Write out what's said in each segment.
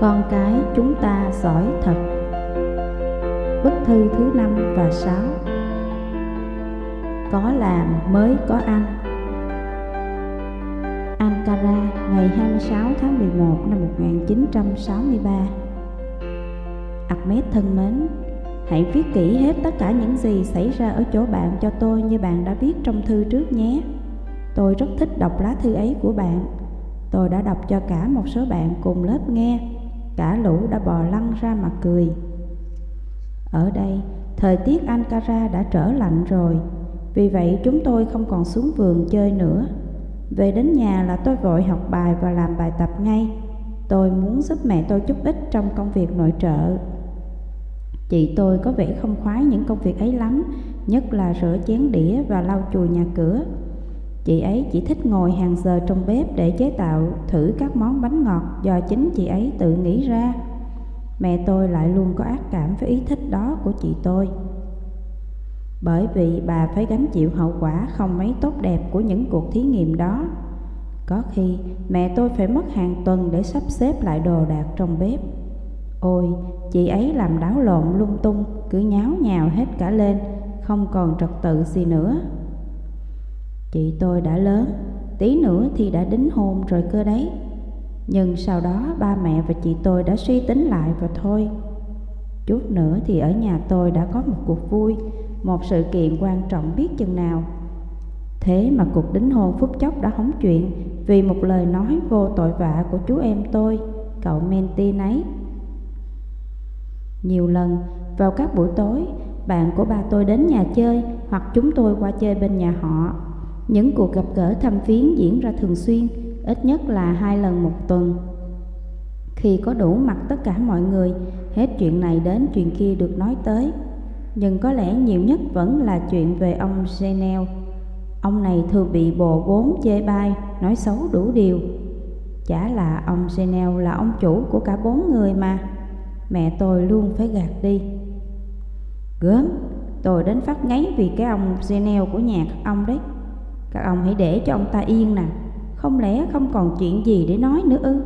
Con cái chúng ta giỏi thật. Bức thư thứ năm và sáu. Có làm mới có ăn. Ankara, ngày 26 tháng 11 năm 1963 Ahmed thân mến, Hãy viết kỹ hết tất cả những gì xảy ra ở chỗ bạn cho tôi như bạn đã viết trong thư trước nhé. Tôi rất thích đọc lá thư ấy của bạn. Tôi đã đọc cho cả một số bạn cùng lớp nghe. Cả lũ đã bò lăn ra mà cười. Ở đây, thời tiết Ankara đã trở lạnh rồi Vì vậy chúng tôi không còn xuống vườn chơi nữa. Về đến nhà là tôi vội học bài và làm bài tập ngay. Tôi muốn giúp mẹ tôi chút ít trong công việc nội trợ. Chị tôi có vẻ không khoái những công việc ấy lắm Nhất là rửa chén đĩa và lau chùi nhà cửa. Chị ấy chỉ thích ngồi hàng giờ trong bếp để chế tạo thử các món bánh ngọt do chính chị ấy tự nghĩ ra. Mẹ tôi lại luôn có ác cảm với ý thích đó của chị tôi. Bởi vì bà phải gánh chịu hậu quả không mấy tốt đẹp của những cuộc thí nghiệm đó. Có khi mẹ tôi phải mất hàng tuần để sắp xếp lại đồ đạc trong bếp. Ôi, chị ấy làm đáo lộn lung tung, cứ nháo nhào hết cả lên, không còn trật tự gì nữa. Chị tôi đã lớn, tí nữa thì đã đính hôn rồi cơ đấy. Nhưng sau đó ba mẹ và chị tôi đã suy tính lại và thôi. Chút nữa thì ở nhà tôi đã có một cuộc vui, một sự kiện quan trọng biết chừng nào. Thế mà cuộc đính hôn phút chốc đã hóng chuyện vì một lời nói vô tội vạ của chú em tôi, cậu Menti nấy. Nhiều lần, vào các buổi tối, bạn của ba tôi đến nhà chơi hoặc chúng tôi qua chơi bên nhà họ những cuộc gặp gỡ thăm viếng diễn ra thường xuyên, ít nhất là hai lần một tuần. Khi có đủ mặt tất cả mọi người, hết chuyện này đến chuyện kia được nói tới. Nhưng có lẽ nhiều nhất vẫn là chuyện về ông Genel. Ông này thường bị bồ bốn chê bai, nói xấu đủ điều. Chả là ông Genel là ông chủ của cả bốn người mà. Mẹ tôi luôn phải gạt đi. Gớm, tôi đến phát ngáy vì cái ông Genel của nhà các ông đấy. Các ông hãy để cho ông ta yên nè. Không lẽ không còn chuyện gì để nói nữa ư?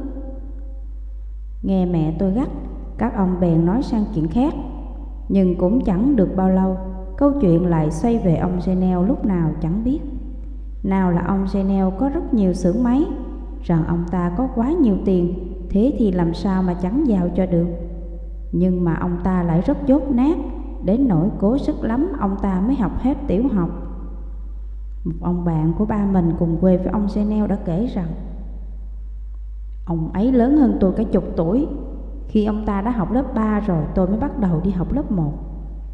Nghe mẹ tôi gắt, Các ông bèn nói sang chuyện khác. Nhưng cũng chẳng được bao lâu, Câu chuyện lại xoay về ông Genel lúc nào chẳng biết. Nào là ông Genel có rất nhiều xưởng máy, Rằng ông ta có quá nhiều tiền, Thế thì làm sao mà chẳng giàu cho được? Nhưng mà ông ta lại rất dốt nát, Đến nỗi cố sức lắm ông ta mới học hết tiểu học một ông bạn của ba mình cùng quê với ông Chanel đã kể rằng, Ông ấy lớn hơn tôi cả chục tuổi. Khi ông ta đã học lớp 3 rồi, tôi mới bắt đầu đi học lớp 1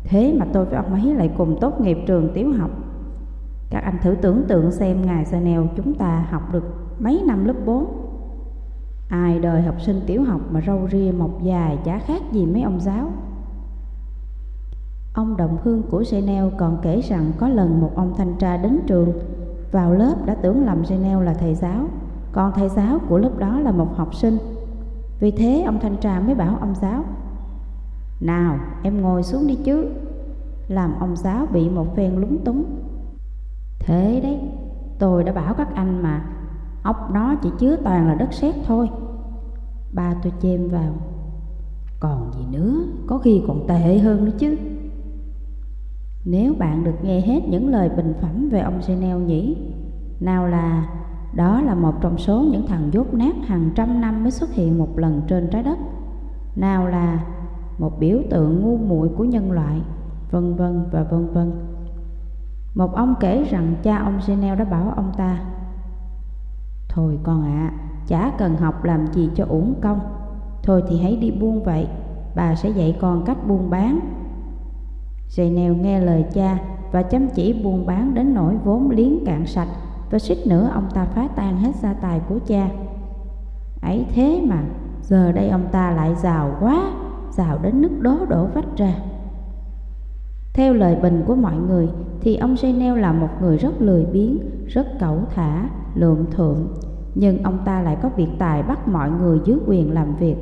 Thế mà tôi với ông ấy lại cùng tốt nghiệp trường tiểu học. Các anh thử tưởng tượng xem ngài Chanel chúng ta học được mấy năm lớp 4 Ai đời học sinh tiểu học mà râu ria mọc dài chả khác gì mấy ông giáo. Ông Đồng Hương của Genel còn kể rằng có lần một ông thanh tra đến trường. Vào lớp đã tưởng lầm Genel là thầy giáo. Còn thầy giáo của lớp đó là một học sinh. Vì thế ông thanh tra mới bảo ông giáo, Nào, em ngồi xuống đi chứ. Làm ông giáo bị một phen lúng túng. Thế đấy, Tôi đã bảo các anh mà, Ốc nó chỉ chứa toàn là đất sét thôi. Ba tôi chêm vào, Còn gì nữa, Có khi còn tệ hơn nữa chứ nếu bạn được nghe hết những lời bình phẩm về ông Chanel nhỉ? Nào là đó là một trong số những thằng dốt nát hàng trăm năm mới xuất hiện một lần trên trái đất. Nào là một biểu tượng ngu muội của nhân loại, vân vân và vân vân. Một ông kể rằng cha ông Chanel đã bảo ông ta Thôi con ạ, à, chả cần học làm gì cho uổng công Thôi thì hãy đi buôn vậy, bà sẽ dạy con cách buôn bán Janelle nghe lời cha và chăm chỉ buôn bán đến nỗi vốn liếng cạn sạch và suýt nữa ông ta phá tan hết gia tài của cha. Ấy thế mà, giờ đây ông ta lại giàu quá, giàu đến nước đố đổ vách ra. Theo lời bình của mọi người thì ông Janelle là một người rất lười biếng, rất cẩu thả, lượm thượng, nhưng ông ta lại có việc tài bắt mọi người dưới quyền làm việc.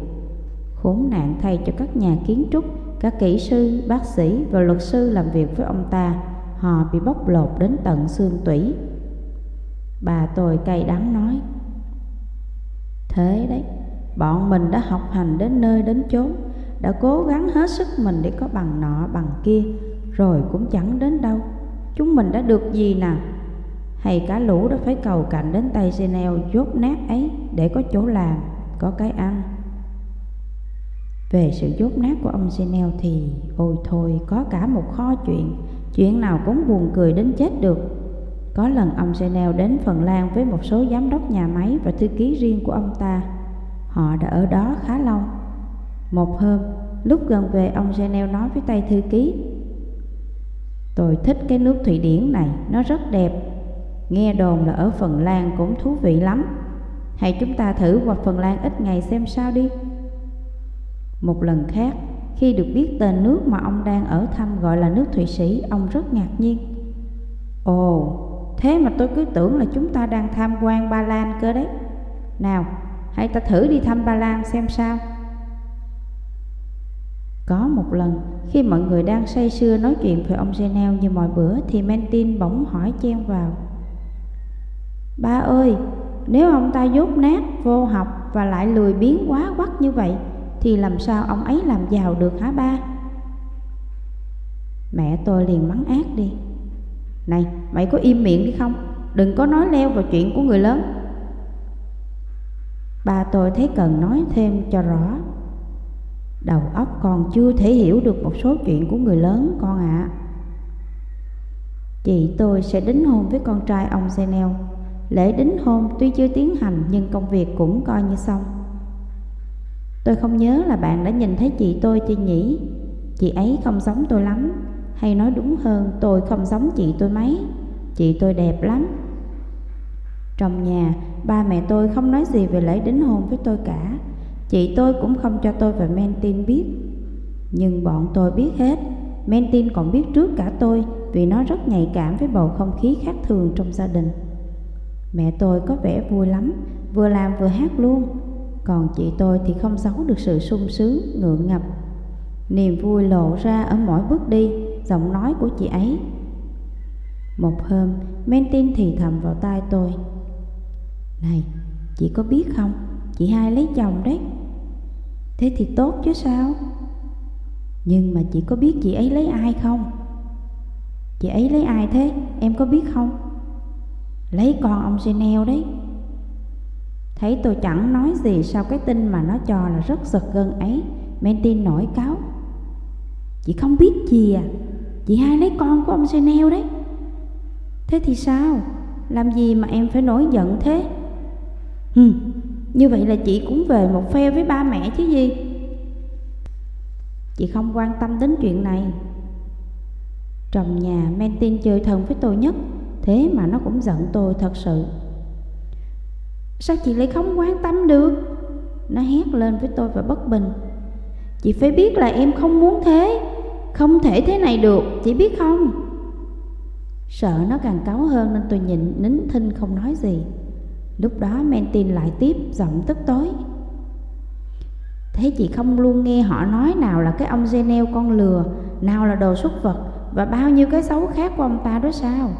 Khốn nạn thay cho các nhà kiến trúc các kỹ sư, bác sĩ và luật sư làm việc với ông ta, họ bị bóc lột đến tận xương tủy. Bà tôi cay đắng nói, Thế đấy, Bọn mình đã học hành đến nơi đến chốn Đã cố gắng hết sức mình để có bằng nọ bằng kia Rồi cũng chẳng đến đâu. Chúng mình đã được gì nào Hay cả lũ đã phải cầu cạnh đến tay Chanel dốt nát ấy Để có chỗ làm, có cái ăn? Về sự dốt nát của ông Chanel thì Ôi thôi có cả một kho chuyện. Chuyện nào cũng buồn cười đến chết được. Có lần ông Chanel đến Phần Lan với một số giám đốc nhà máy và thư ký riêng của ông ta. Họ đã ở đó khá lâu. Một hôm, lúc gần về ông Chanel nói với tay thư ký Tôi thích cái nước Thụy Điển này, nó rất đẹp. Nghe đồn là ở Phần Lan cũng thú vị lắm. Hãy chúng ta thử qua Phần Lan ít ngày xem sao đi. Một lần khác, khi được biết tên nước mà ông đang ở thăm gọi là nước Thụy Sĩ Ông rất ngạc nhiên. Ồ, thế mà tôi cứ tưởng là chúng ta đang tham quan Ba Lan cơ đấy. Nào, hãy ta thử đi thăm Ba Lan xem sao. Có một lần, khi mọi người đang say sưa nói chuyện về ông Genel như mọi bữa thì Mentin bỗng hỏi chen vào. Ba ơi, nếu ông ta dốt nát, vô học và lại lười biếng quá quắc như vậy thì làm sao ông ấy làm giàu được hả ba? Mẹ tôi liền mắng ác đi. Này, mày có im miệng đi không? Đừng có nói leo vào chuyện của người lớn. Ba tôi thấy cần nói thêm cho rõ Đầu óc còn chưa thể hiểu được một số chuyện của người lớn con ạ à. Chị tôi sẽ đính hôn với con trai ông Senel Lễ đính hôn tuy chưa tiến hành nhưng công việc cũng coi như xong Tôi không nhớ là bạn đã nhìn thấy chị tôi chưa nhỉ Chị ấy không giống tôi lắm. Hay nói đúng hơn, tôi không giống chị tôi mấy. Chị tôi đẹp lắm. Trong nhà, ba mẹ tôi không nói gì về lễ đính hôn với tôi cả. Chị tôi cũng không cho tôi và Mentin biết. Nhưng bọn tôi biết hết. Mentin còn biết trước cả tôi Vì nó rất nhạy cảm với bầu không khí khác thường trong gia đình. Mẹ tôi có vẻ vui lắm, Vừa làm vừa hát luôn. Còn chị tôi thì không giấu được sự sung sướng, ngượng ngập. Niềm vui lộ ra ở mỗi bước đi Giọng nói của chị ấy. Một hôm Mentin thì thầm vào tai tôi. Này, chị có biết không? Chị hai lấy chồng đấy. Thế thì tốt chứ sao? Nhưng mà chị có biết chị ấy lấy ai không? Chị ấy lấy ai thế? Em có biết không? Lấy con ông Chanel đấy. Thấy tôi chẳng nói gì sau cái tin mà nó cho là rất giật gân ấy. Mentin nổi cáo. Chị không biết gì à. Chị hai lấy con của ông Chanel đấy. Thế thì sao? Làm gì mà em phải nổi giận thế? Hừm như vậy là chị cũng về một phe với ba mẹ chứ gì? Chị không quan tâm đến chuyện này. Trong nhà Mentin chơi thân với tôi nhất, Thế mà nó cũng giận tôi thật sự. Sao chị lại không quan tâm được? Nó hét lên với tôi và bất bình. Chị phải biết là em không muốn thế. Không thể thế này được, Chị biết không? Sợ nó càng cáu hơn nên tôi nhịn nín thinh không nói gì. Lúc đó Mentin lại tiếp giọng tức tối. Thế chị không luôn nghe họ nói nào là cái ông Genel con lừa, Nào là đồ xuất vật Và bao nhiêu cái xấu khác của ông ta đó sao?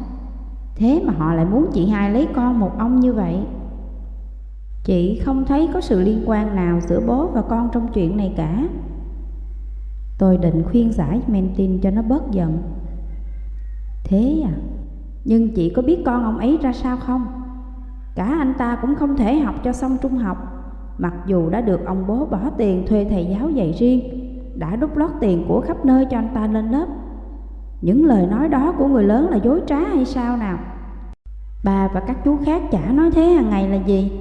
Thế mà họ lại muốn chị hai lấy con một ông như vậy. Chị không thấy có sự liên quan nào giữa bố và con trong chuyện này cả. Tôi định khuyên giải Mentin cho nó bớt giận. Thế à? Nhưng chị có biết con ông ấy ra sao không? Cả anh ta cũng không thể học cho xong trung học, Mặc dù đã được ông bố bỏ tiền thuê thầy giáo dạy riêng, Đã đút lót tiền của khắp nơi cho anh ta lên lớp. Những lời nói đó của người lớn là dối trá hay sao nào? Bà và các chú khác chả nói thế hàng ngày là gì?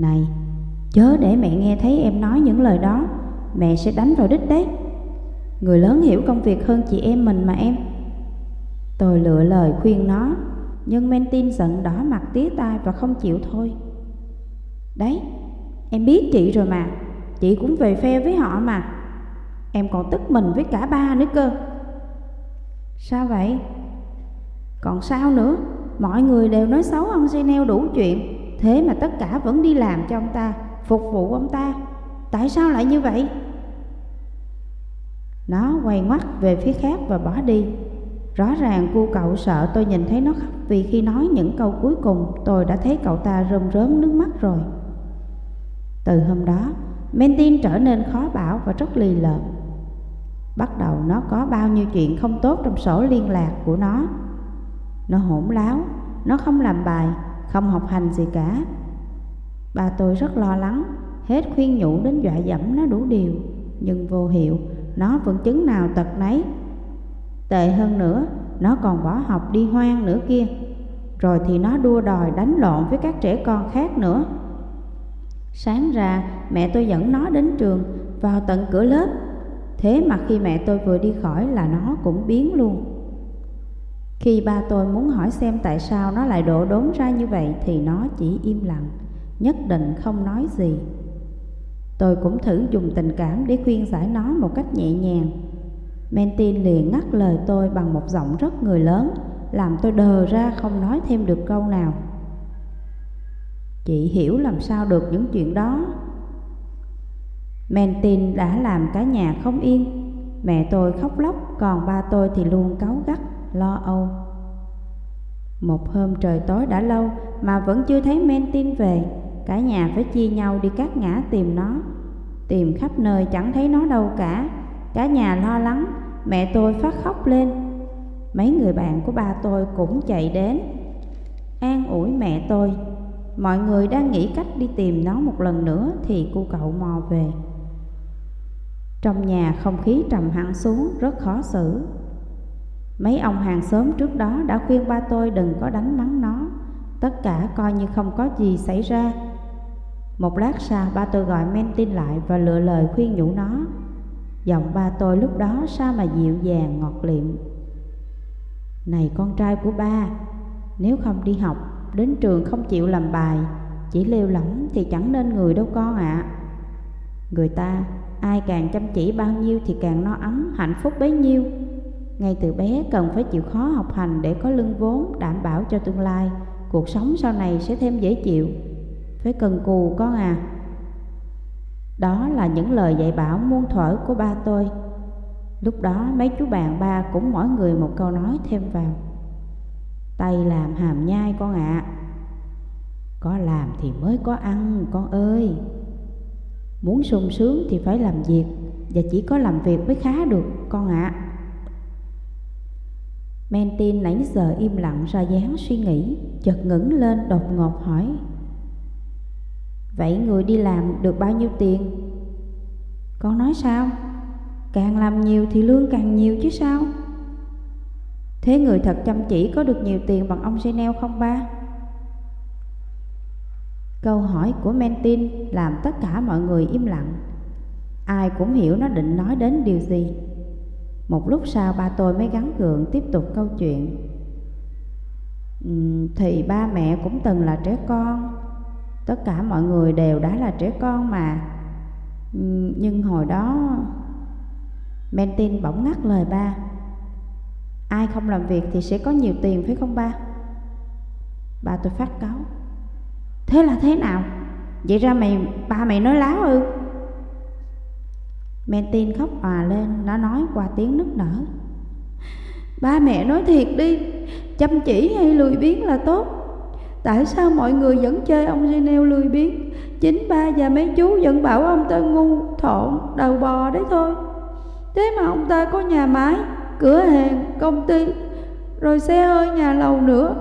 Này. Chớ để mẹ nghe thấy em nói những lời đó. Mẹ sẽ đánh vào đích đấy. Người lớn hiểu công việc hơn chị em mình mà em. Tôi lựa lời khuyên nó nhưng Mentin giận đỏ mặt tía tai và không chịu thôi. Đấy, em biết chị rồi mà. Chị cũng về phe với họ mà. Em còn tức mình với cả ba nữa cơ. Sao vậy? Còn sao nữa? Mọi người đều nói xấu ông Genel đủ chuyện. Thế mà tất cả vẫn đi làm cho ông ta Phục vụ ông ta Tại sao lại như vậy? Nó quay ngoắt về phía khác và bỏ đi Rõ ràng cô cậu sợ tôi nhìn thấy nó khóc vì khi nói những câu cuối cùng tôi đã thấy cậu ta rơm rớm nước mắt rồi. Từ hôm đó, Mentin trở nên khó bảo và rất lì lợm. Bắt đầu nó có bao nhiêu chuyện không tốt trong sổ liên lạc của nó. Nó hỗn láo, nó không làm bài, không học hành gì cả. Bà tôi rất lo lắng, hết khuyên nhủ đến dọa dẫm nó đủ điều, nhưng vô hiệu, nó vẫn chứng nào tật nấy. Tệ hơn nữa, nó còn bỏ học đi hoang nữa kia. Rồi thì nó đua đòi đánh lộn với các trẻ con khác nữa. Sáng ra, mẹ tôi dẫn nó đến trường, vào tận cửa lớp. Thế mà khi mẹ tôi vừa đi khỏi là nó cũng biến luôn. Khi ba tôi muốn hỏi xem tại sao nó lại đổ đốn ra như vậy thì nó chỉ im lặng, nhất định không nói gì. Tôi cũng thử dùng tình cảm để khuyên giải nó một cách nhẹ nhàng. Mentin liền ngắt lời tôi bằng một giọng rất người lớn, làm tôi đờ ra không nói thêm được câu nào. Chị hiểu làm sao được những chuyện đó. Mentin đã làm cả nhà không yên, mẹ tôi khóc lóc, còn ba tôi thì luôn cáu gắt lo âu. Một hôm trời tối đã lâu mà vẫn chưa thấy men tin về, cả nhà phải chia nhau đi các ngã tìm nó. Tìm khắp nơi chẳng thấy nó đâu cả, cả nhà lo lắng, mẹ tôi phát khóc lên. Mấy người bạn của ba tôi cũng chạy đến, an ủi mẹ tôi. Mọi người đang nghĩ cách đi tìm nó một lần nữa thì cô cậu mò về. Trong nhà không khí trầm hẳn xuống, rất khó xử. Mấy ông hàng xóm trước đó đã khuyên ba tôi đừng có đánh mắng nó. Tất cả coi như không có gì xảy ra. Một lát sau, ba tôi gọi men tin lại và lựa lời khuyên nhủ nó. Giọng ba tôi lúc đó sao mà dịu dàng, ngọt liệm. Này con trai của ba, Nếu không đi học, Đến trường không chịu làm bài, Chỉ lêu lỏng thì chẳng nên người đâu con ạ. À. Người ta, Ai càng chăm chỉ bao nhiêu thì càng no ấm, hạnh phúc bấy nhiêu ngay từ bé cần phải chịu khó học hành để có lương vốn đảm bảo cho tương lai, cuộc sống sau này sẽ thêm dễ chịu. Phải cần cù con à. Đó là những lời dạy bảo muôn thuở của ba tôi. Lúc đó mấy chú bạn ba cũng mỗi người một câu nói thêm vào. Tay làm hàm nhai con ạ. À. Có làm thì mới có ăn con ơi. Muốn sung sướng thì phải làm việc và chỉ có làm việc mới khá được con ạ. À. Mentin nãy giờ im lặng ra dáng suy nghĩ, Chợt ngẩng lên đột ngột hỏi Vậy người đi làm được bao nhiêu tiền? Con nói sao? Càng làm nhiều thì lương càng nhiều chứ sao? Thế người thật chăm chỉ có được nhiều tiền bằng ông Chanel không ba? Câu hỏi của Mentin làm tất cả mọi người im lặng Ai cũng hiểu nó định nói đến điều gì một lúc sau, ba tôi mới gắn gượng tiếp tục câu chuyện. Ừ, thì ba mẹ cũng từng là trẻ con. Tất cả mọi người đều đã là trẻ con mà. Ừ, nhưng hồi đó Mentin bỗng ngắt lời ba. Ai không làm việc thì sẽ có nhiều tiền, phải không ba? Ba tôi phát cáu Thế là thế nào? Vậy ra mày, ba mày nói láo ư? Mentin khóc òa lên Nó nói qua tiếng nức nở. Ba mẹ nói thiệt đi Chăm chỉ hay lười biếng là tốt. Tại sao mọi người vẫn chơi ông Ginel lười biếng? Chính ba và mấy chú vẫn bảo ông ta ngu, thộn, đầu bò đấy thôi. Thế mà ông ta có nhà máy, cửa hàng, công ty Rồi xe hơi nhà lầu nữa.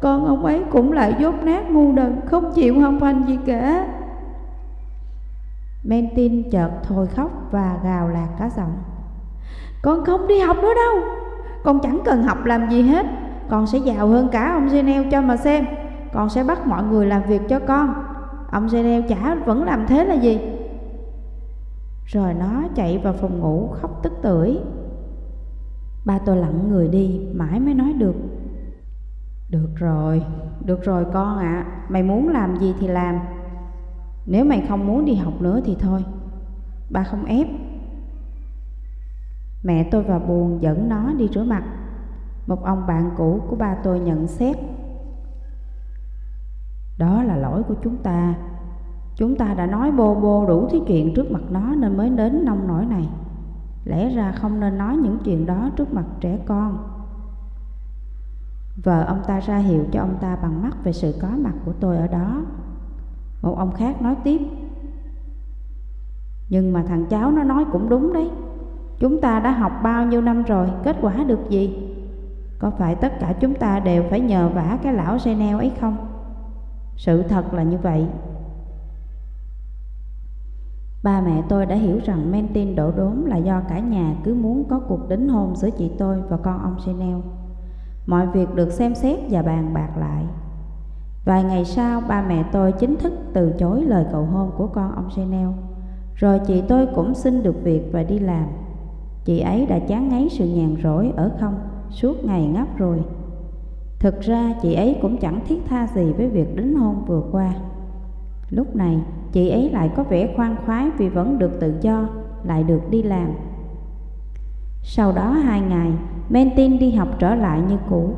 Còn ông ấy cũng lại dốt nát ngu đần Không chịu học hành gì cả. Mentin chợt thôi khóc và gào lạc cả giọng. Con không đi học nữa đâu. Con chẳng cần học làm gì hết. Con sẽ giàu hơn cả ông Genel cho mà xem. Con sẽ bắt mọi người làm việc cho con. Ông Genel chả vẫn làm thế là gì. Rồi nó chạy vào phòng ngủ khóc tức tưởi. Ba tôi lặng người đi Mãi mới nói được. Được rồi, được rồi con ạ. À. Mày muốn làm gì thì làm nếu mày không muốn đi học nữa thì thôi. Ba không ép. Mẹ tôi vào buồn dẫn nó đi rửa mặt. Một ông bạn cũ của ba tôi nhận xét. Đó là lỗi của chúng ta. Chúng ta đã nói bô bô đủ thứ chuyện trước mặt nó nên mới đến nông nổi này. Lẽ ra không nên nói những chuyện đó trước mặt trẻ con. Vợ ông ta ra hiệu cho ông ta bằng mắt về sự có mặt của tôi ở đó một ông khác nói tiếp Nhưng mà thằng cháu nó nói cũng đúng đấy Chúng ta đã học bao nhiêu năm rồi, kết quả được gì? Có phải tất cả chúng ta đều phải nhờ vả cái lão xe neo ấy không? Sự thật là như vậy Ba mẹ tôi đã hiểu rằng men tin đổ đốn là do cả nhà cứ muốn có cuộc đính hôn giữa chị tôi và con ông Chanel. Mọi việc được xem xét và bàn bạc lại. Vài ngày sau, ba mẹ tôi chính thức từ chối lời cầu hôn của con ông Chanel. Rồi chị tôi cũng xin được việc và đi làm. Chị ấy đã chán ngấy sự nhàn rỗi ở không suốt ngày ngáp rồi. Thực ra chị ấy cũng chẳng thiết tha gì với việc đính hôn vừa qua. Lúc này chị ấy lại có vẻ khoan khoái vì vẫn được tự do, lại được đi làm. Sau đó hai ngày, Mentin đi học trở lại như cũ.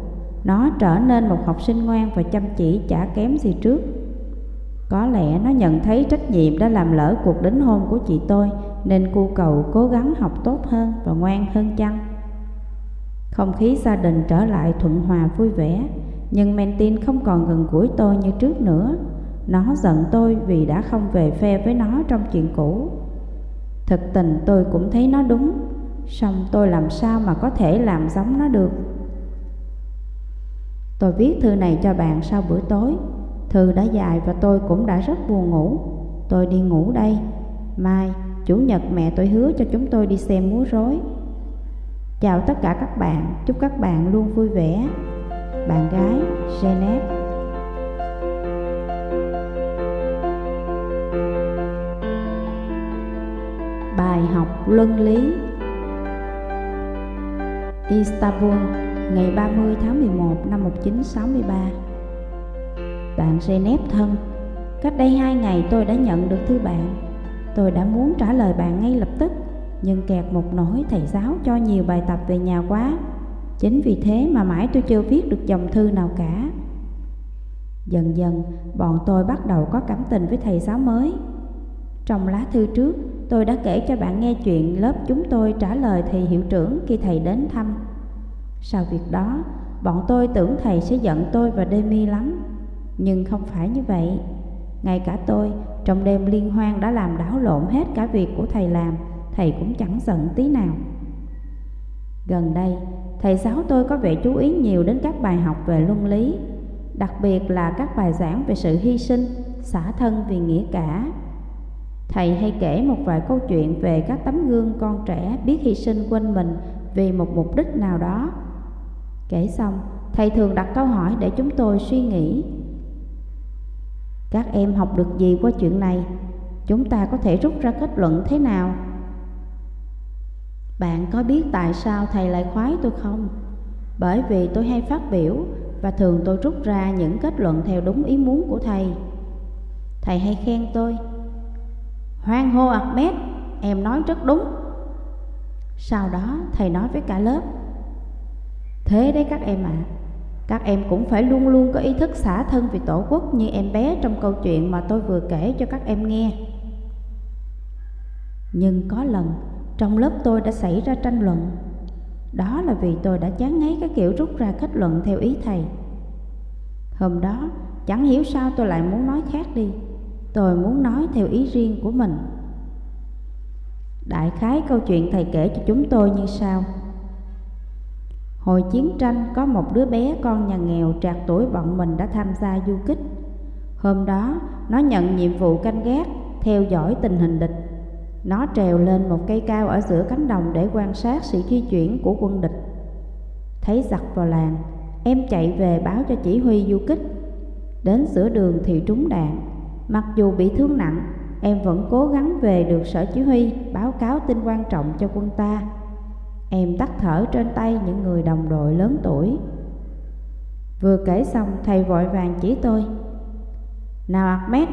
Nó trở nên một học sinh ngoan và chăm chỉ chả kém gì trước. Có lẽ nó nhận thấy trách nhiệm đã làm lỡ cuộc đính hôn của chị tôi nên cu cầu cố gắng học tốt hơn và ngoan hơn chăng. Không khí gia đình trở lại thuận hòa vui vẻ, nhưng Mentin không còn gần gũi tôi như trước nữa. Nó giận tôi vì đã không về phe với nó trong chuyện cũ. Thực tình tôi cũng thấy nó đúng, song tôi làm sao mà có thể làm giống nó được. Tôi viết thư này cho bạn sau bữa tối. Thư đã dài và tôi cũng đã rất buồn ngủ. Tôi đi ngủ đây. Mai, Chủ nhật mẹ tôi hứa cho chúng tôi đi xem múa rối. Chào tất cả các bạn, chúc các bạn luôn vui vẻ. Bạn gái Janet Bài học luân lý Istanbul, ngày 30 tháng 11 năm 1963 Bạn Janet thân, cách đây hai ngày tôi đã nhận được thư bạn. Tôi đã muốn trả lời bạn ngay lập tức Nhưng kẹt một nỗi thầy giáo cho nhiều bài tập về nhà quá. Chính vì thế mà mãi tôi chưa viết được dòng thư nào cả. Dần dần bọn tôi bắt đầu có cảm tình với thầy giáo mới. Trong lá thư trước tôi đã kể cho bạn nghe chuyện lớp chúng tôi trả lời thầy hiệu trưởng khi thầy đến thăm. Sau việc đó bọn tôi tưởng thầy sẽ giận tôi và Demi lắm. Nhưng không phải như vậy. Ngay cả tôi trong đêm liên hoan đã làm đảo lộn hết cả việc của thầy làm Thầy cũng chẳng giận tí nào. Gần đây thầy giáo tôi có vẻ chú ý nhiều đến các bài học về luân lý Đặc biệt là các bài giảng về sự hy sinh, xả thân vì nghĩa cả. Thầy hay kể một vài câu chuyện về các tấm gương con trẻ biết hy sinh quên mình vì một mục đích nào đó Kể xong, thầy thường đặt câu hỏi để chúng tôi suy nghĩ các em học được gì qua chuyện này? Chúng ta có thể rút ra kết luận thế nào? Bạn có biết tại sao thầy lại khoái tôi không? Bởi vì tôi hay phát biểu và thường tôi rút ra những kết luận theo đúng ý muốn của thầy. Thầy hay khen tôi. Hoan hô Ahmed, em nói rất đúng. Sau đó thầy nói với cả lớp. Thế đấy các em ạ. À, các em cũng phải luôn luôn có ý thức xả thân vì tổ quốc như em bé trong câu chuyện mà tôi vừa kể cho các em nghe. Nhưng có lần trong lớp tôi đã xảy ra tranh luận. Đó là vì tôi đã chán ngấy cái kiểu rút ra kết luận theo ý thầy. Hôm đó chẳng hiểu sao tôi lại muốn nói khác đi. Tôi muốn nói theo ý riêng của mình. Đại khái câu chuyện thầy kể cho chúng tôi như sau. Hồi chiến tranh có một đứa bé con nhà nghèo trạc tuổi bọn mình đã tham gia du kích. Hôm đó nó nhận nhiệm vụ canh gác, theo dõi tình hình địch. Nó trèo lên một cây cao ở giữa cánh đồng để quan sát sự di chuyển của quân địch. Thấy giặc vào làng, em chạy về báo cho chỉ huy du kích. Đến giữa đường thì trúng đạn. Mặc dù bị thương nặng, em vẫn cố gắng về được sở chỉ huy báo cáo tin quan trọng cho quân ta. Em tắt thở trên tay những người đồng đội lớn tuổi Vừa kể xong thầy vội vàng chỉ tôi Nào Ahmed,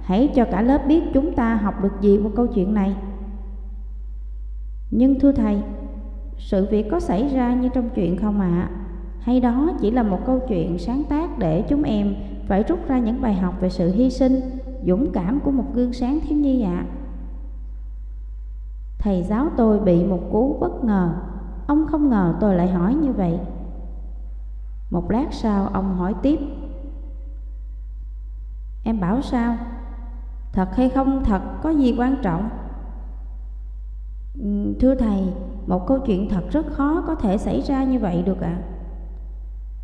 hãy cho cả lớp biết chúng ta học được gì qua câu chuyện này Nhưng thưa thầy, sự việc có xảy ra như trong chuyện không ạ? À? Hay đó chỉ là một câu chuyện sáng tác để chúng em phải rút ra những bài học về sự hy sinh, dũng cảm của một gương sáng thiếu nhi ạ? À? Thầy giáo tôi bị một cú bất ngờ Ông không ngờ tôi lại hỏi như vậy Một lát sau ông hỏi tiếp Em bảo sao? Thật hay không thật có gì quan trọng thưa thầy, một câu chuyện thật rất khó có thể xảy ra như vậy được ạ. À?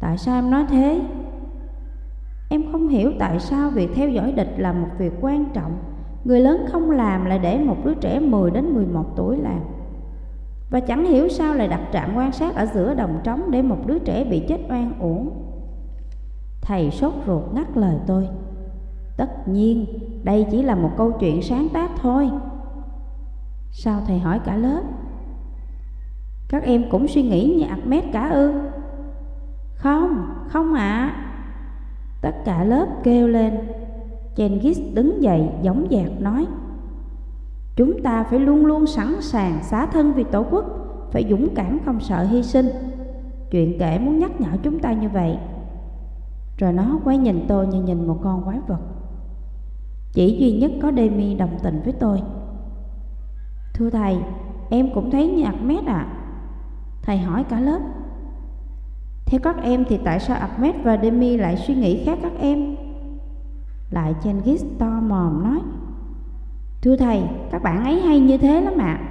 Tại sao em nói thế? Em không hiểu tại sao việc theo dõi địch là một việc quan trọng Người lớn không làm lại để một đứa trẻ 10 đến 11 tuổi làm Và chẳng hiểu sao lại đặt trạm quan sát ở giữa đồng trống để một đứa trẻ bị chết oan uổng Thầy sốt ruột ngắt lời tôi Tất nhiên, đây chỉ là một câu chuyện sáng tác thôi Sao thầy hỏi cả lớp? Các em cũng suy nghĩ như Ahmed cả ư? Không, không ạ à. Tất cả lớp kêu lên Chengis đứng dậy giống dạc nói Chúng ta phải luôn luôn sẵn sàng xá thân vì tổ quốc Phải dũng cảm không sợ hy sinh. Chuyện kể muốn nhắc nhở chúng ta như vậy. Rồi nó quay nhìn tôi như nhìn một con quái vật. Chỉ duy nhất có Demi đồng tình với tôi. Thưa thầy, em cũng thấy như Ahmed ạ. À. Thầy hỏi cả lớp. Theo các em thì tại sao Ahmed và Demi lại suy nghĩ khác các em? Lại Chengis to mòm nói Thưa thầy, các bạn ấy hay như thế lắm ạ. À.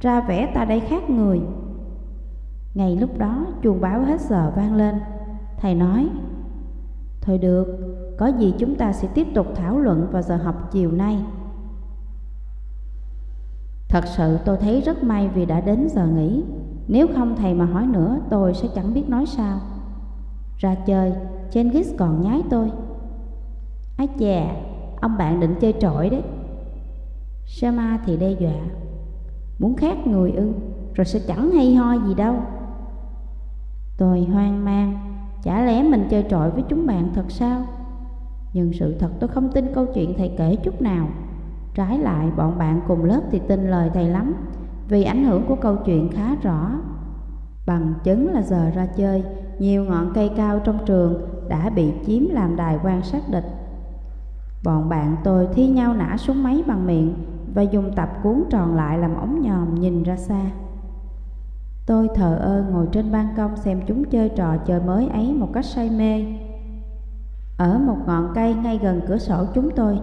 Ra vẻ ta đây khác người. Ngay lúc đó chuông báo hết giờ vang lên. Thầy nói Thôi được, có gì chúng ta sẽ tiếp tục thảo luận vào giờ học chiều nay. Thật sự tôi thấy rất may vì đã đến giờ nghỉ. Nếu không thầy mà hỏi nữa tôi sẽ chẳng biết nói sao. Ra chơi, Chengis còn nhái tôi. Ái chà, ông bạn định chơi trội đấy. Sama thì đe dọa. Muốn khác người ư, rồi sẽ chẳng hay ho gì đâu. Tôi hoang mang Chả lẽ mình chơi trội với chúng bạn thật sao? Nhưng sự thật tôi không tin câu chuyện thầy kể chút nào. Trái lại bọn bạn cùng lớp thì tin lời thầy lắm Vì ảnh hưởng của câu chuyện khá rõ. Bằng chứng là giờ ra chơi Nhiều ngọn cây cao trong trường đã bị chiếm làm đài quan sát địch. Bọn bạn tôi thi nhau nã súng máy bằng miệng Và dùng tập cuốn tròn lại làm ống nhòm nhìn ra xa. Tôi thờ ơ ngồi trên ban công xem chúng chơi trò chơi mới ấy một cách say mê. Ở một ngọn cây ngay gần cửa sổ chúng tôi,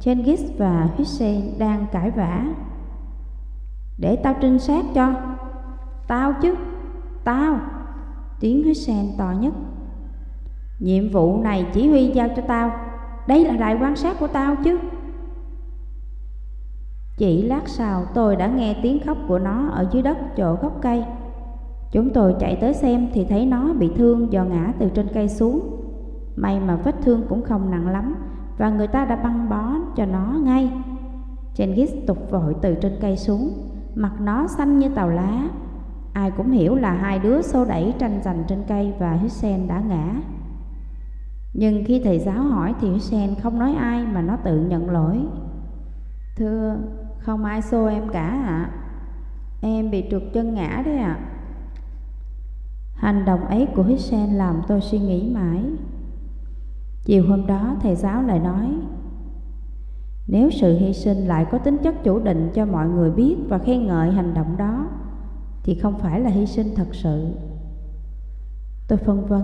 Chengis và Hussein đang cãi vã. Để tao trinh sát cho. Tao chứ, Tao, Tiếng Hussein to nhất. Nhiệm vụ này chỉ huy giao cho tao. Đây là đài quan sát của tao chứ Chỉ lát sau tôi đã nghe tiếng khóc của nó ở dưới đất chỗ gốc cây Chúng tôi chạy tới xem thì thấy nó bị thương do ngã từ trên cây xuống May mà vết thương cũng không nặng lắm và người ta đã băng bó cho nó ngay. Genghis tục vội từ trên cây xuống, mặt nó xanh như tàu lá. Ai cũng hiểu là hai đứa xô đẩy tranh giành trên cây và Hussein đã ngã. Nhưng khi thầy giáo hỏi thì Sen không nói ai mà nó tự nhận lỗi. Thưa, không ai xô em cả ạ. À. Em bị trượt chân ngã đấy ạ. À. Hành động ấy của Sen làm tôi suy nghĩ mãi. Chiều hôm đó thầy giáo lại nói Nếu sự hy sinh lại có tính chất chủ định cho mọi người biết và khen ngợi hành động đó Thì không phải là hy sinh thật sự Tôi phân vân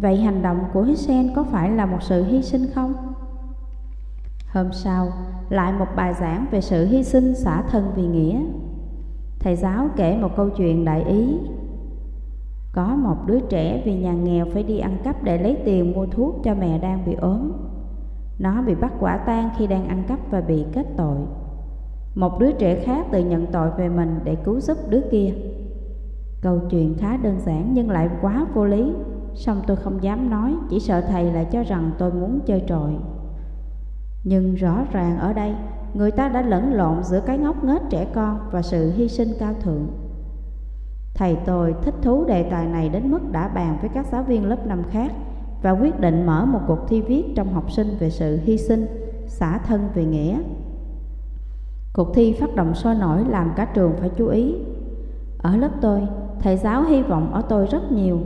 Vậy hành động của Hussein có phải là một sự hy sinh không? Hôm sau, lại một bài giảng về sự hy sinh xả thân vì nghĩa Thầy giáo kể một câu chuyện đại ý có một đứa trẻ vì nhà nghèo phải đi ăn cắp để lấy tiền mua thuốc cho mẹ đang bị ốm. Nó bị bắt quả tang khi đang ăn cắp và bị kết tội. Một đứa trẻ khác tự nhận tội về mình để cứu giúp đứa kia. Câu chuyện khá đơn giản nhưng lại quá vô lý. Xong tôi không dám nói, chỉ sợ thầy lại cho rằng tôi muốn chơi trội. Nhưng rõ ràng ở đây, người ta đã lẫn lộn giữa cái ngốc nghếch trẻ con và sự hy sinh cao thượng. Thầy tôi thích thú đề tài này đến mức đã bàn với các giáo viên lớp năm khác và quyết định mở một cuộc thi viết trong học sinh về sự hy sinh, xả thân về nghĩa. Cuộc thi phát động sôi nổi làm cả trường phải chú ý. Ở lớp tôi, thầy giáo hy vọng ở tôi rất nhiều.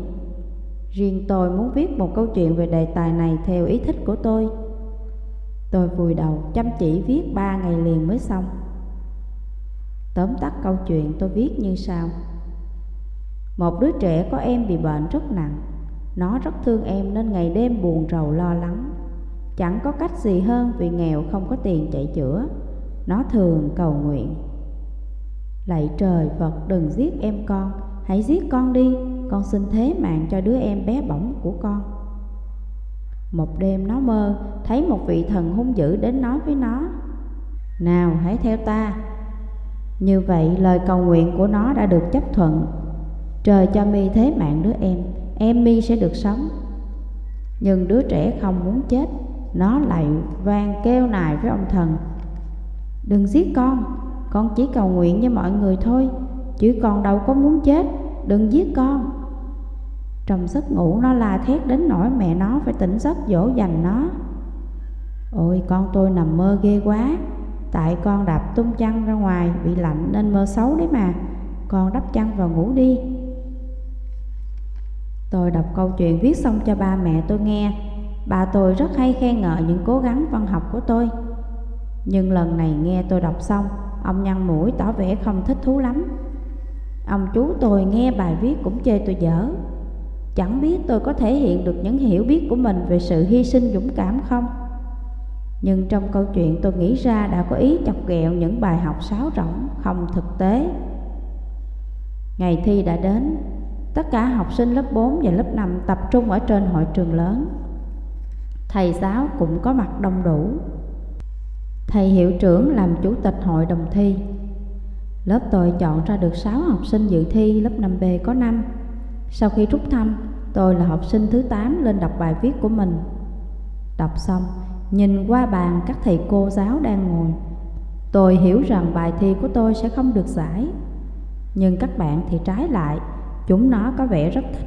Riêng tôi muốn viết một câu chuyện về đề tài này theo ý thích của tôi. Tôi vùi đầu chăm chỉ viết ba ngày liền mới xong. Tóm tắt câu chuyện tôi viết như sau. Một đứa trẻ có em bị bệnh rất nặng Nó rất thương em nên ngày đêm buồn rầu lo lắng Chẳng có cách gì hơn vì nghèo không có tiền chạy chữa Nó thường cầu nguyện Lạy trời Phật, đừng giết em con Hãy giết con đi con xin thế mạng cho đứa em bé bỏng của con. Một đêm nó mơ, Thấy một vị thần hung dữ đến nói với nó, Nào hãy theo ta. Như vậy lời cầu nguyện của nó đã được chấp thuận. Trời cho mi thế mạng đứa em Em mi sẽ được sống. Nhưng đứa trẻ không muốn chết, Nó lại vang kêu nài với ông thần, Đừng giết con Con chỉ cầu nguyện với mọi người thôi, Chứ con đâu có muốn chết, Đừng giết con. Trong giấc ngủ nó la thét đến nỗi mẹ nó phải tỉnh giấc dỗ dành nó. Ôi, con tôi nằm mơ ghê quá. Tại con đạp tung chăn ra ngoài Bị lạnh nên mơ xấu đấy mà. Con đắp chăn vào ngủ đi. Tôi đọc câu chuyện viết xong cho ba mẹ tôi nghe. Bà tôi rất hay khen ngợi những cố gắng văn học của tôi. Nhưng lần này nghe tôi đọc xong, Ông nhăn mũi tỏ vẻ không thích thú lắm. Ông chú tôi nghe bài viết cũng chê tôi dở. Chẳng biết tôi có thể hiện được những hiểu biết của mình về sự hy sinh dũng cảm không? Nhưng trong câu chuyện tôi nghĩ ra đã có ý chọc ghẹo những bài học sáo rỗng không thực tế. Ngày thi đã đến, Tất cả học sinh lớp 4 và lớp 5 tập trung ở trên hội trường lớn. Thầy giáo cũng có mặt đông đủ. Thầy hiệu trưởng làm chủ tịch hội đồng thi. Lớp tôi chọn ra được 6 học sinh dự thi lớp 5B có 5 sau khi rút thăm, tôi là học sinh thứ 8 lên đọc bài viết của mình. Đọc xong, nhìn qua bàn các thầy cô giáo đang ngồi. Tôi hiểu rằng bài thi của tôi sẽ không được giải. Nhưng các bạn thì trái lại Chúng nó có vẻ rất thích.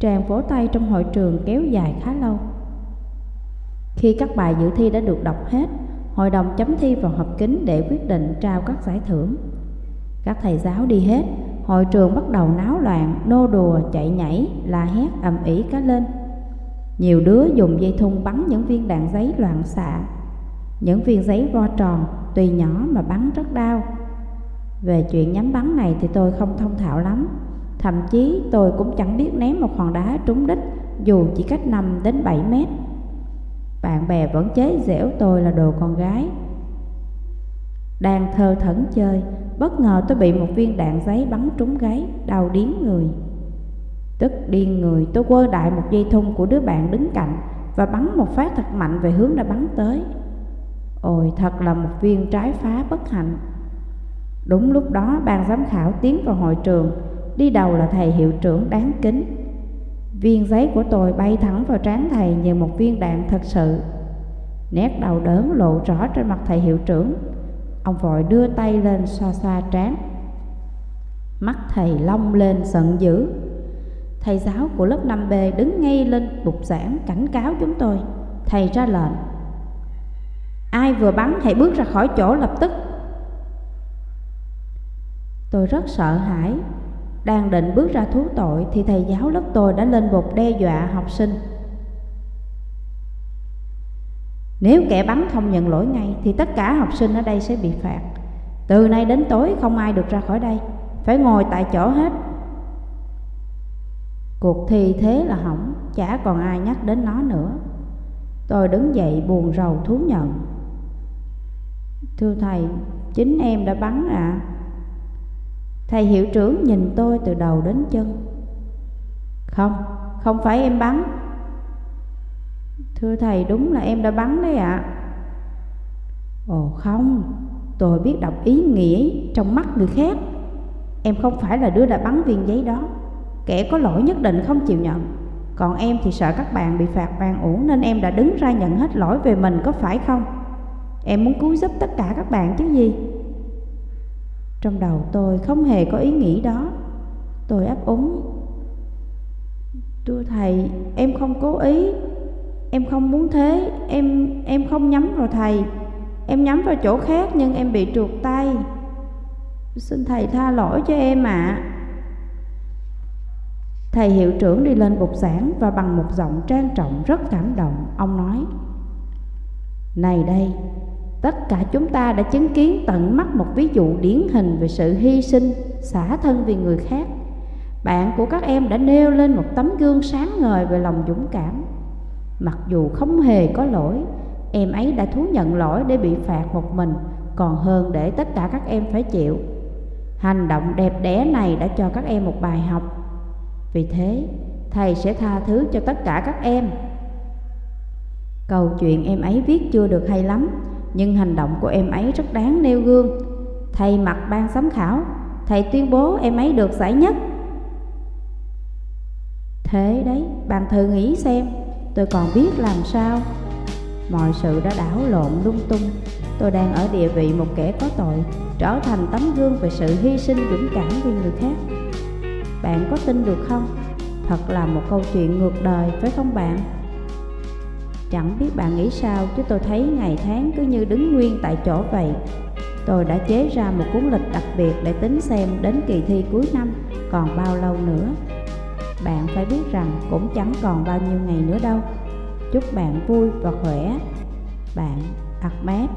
Tràn vỗ tay trong hội trường kéo dài khá lâu. Khi các bài dự thi đã được đọc hết Hội đồng chấm thi vào họp kín để quyết định trao các giải thưởng. Các thầy giáo đi hết Hội trường bắt đầu náo loạn, nô đùa, chạy nhảy, la hét ầm ĩ cá lên Nhiều đứa dùng dây thun bắn những viên đạn giấy loạn xạ Những viên giấy vo tròn, tùy nhỏ mà bắn rất đau Về chuyện nhắm bắn này thì tôi không thông thạo lắm Thậm chí tôi cũng chẳng biết ném một hòn đá trúng đích dù chỉ cách 5 đến 7 mét. Bạn bè vẫn chế giễu tôi là đồ con gái. Đang thơ thẩn chơi, bất ngờ tôi bị một viên đạn giấy bắn trúng gáy, đau điếng người. Tức điên người, tôi quơ đại một dây thun của đứa bạn đứng cạnh và bắn một phát thật mạnh về hướng đã bắn tới. Ôi, thật là một viên trái phá bất hạnh. Đúng lúc đó, ban giám khảo tiến vào hội trường, Đi đầu là thầy hiệu trưởng đáng kính Viên giấy của tôi bay thẳng vào trán thầy như một viên đạn thật sự Nét đau đớn lộ rõ trên mặt thầy hiệu trưởng Ông vội đưa tay lên xoa xoa trán. Mắt thầy long lên giận dữ. Thầy giáo của lớp 5B đứng ngay lên bục giảng cảnh cáo chúng tôi. Thầy ra lệnh. Ai vừa bắn hãy bước ra khỏi chỗ lập tức. Tôi rất sợ hãi. Đang định bước ra thú tội thì thầy giáo lớp tôi đã lên bục đe dọa học sinh. Nếu kẻ bắn không nhận lỗi ngay thì tất cả học sinh ở đây sẽ bị phạt. Từ nay đến tối không ai được ra khỏi đây, phải ngồi tại chỗ hết. Cuộc thi thế là hỏng, chả còn ai nhắc đến nó nữa. Tôi đứng dậy buồn rầu thú nhận. Thưa thầy, chính em đã bắn ạ. À. Thầy hiệu trưởng nhìn tôi từ đầu đến chân Không, không phải em bắn Thưa thầy đúng là em đã bắn đấy ạ. À. Ồ không, tôi biết đọc ý nghĩa trong mắt người khác. Em không phải là đứa đã bắn viên giấy đó. Kẻ có lỗi nhất định không chịu nhận. Còn em thì sợ các bạn bị phạt bàn uổng Nên em đã đứng ra nhận hết lỗi về mình có phải không? Em muốn cứu giúp tất cả các bạn chứ gì? Trong đầu tôi không hề có ý nghĩ đó. Tôi ấp úng. Thưa thầy, em không cố ý. Em không muốn thế Em em không nhắm vào thầy Em nhắm vào chỗ khác nhưng em bị trượt tay Xin thầy tha lỗi cho em ạ à. Thầy hiệu trưởng đi lên bục giảng Và bằng một giọng trang trọng rất cảm động Ông nói Này đây Tất cả chúng ta đã chứng kiến tận mắt một ví dụ điển hình về sự hy sinh, xả thân vì người khác. Bạn của các em đã nêu lên một tấm gương sáng ngời về lòng dũng cảm. Mặc dù không hề có lỗi, em ấy đã thú nhận lỗi để bị phạt một mình, còn hơn để tất cả các em phải chịu. Hành động đẹp đẽ này đã cho các em một bài học. Vì thế, thầy sẽ tha thứ cho tất cả các em. Câu chuyện em ấy viết chưa được hay lắm, nhưng hành động của em ấy rất đáng nêu gương. Thầy mặt ban giám khảo, thầy tuyên bố em ấy được giải nhất. Thế đấy, bạn thử nghĩ xem, tôi còn biết làm sao. Mọi sự đã đảo lộn lung tung, tôi đang ở địa vị một kẻ có tội, trở thành tấm gương về sự hy sinh dũng cảm vì người khác. Bạn có tin được không? Thật là một câu chuyện ngược đời, phải không bạn? Chẳng biết bạn nghĩ sao chứ tôi thấy ngày tháng cứ như đứng nguyên tại chỗ vậy. Tôi đã chế ra một cuốn lịch đặc biệt để tính xem đến kỳ thi cuối năm còn bao lâu nữa. Bạn phải biết rằng cũng chẳng còn bao nhiêu ngày nữa đâu. Chúc bạn vui và khỏe. Bạn Ahmed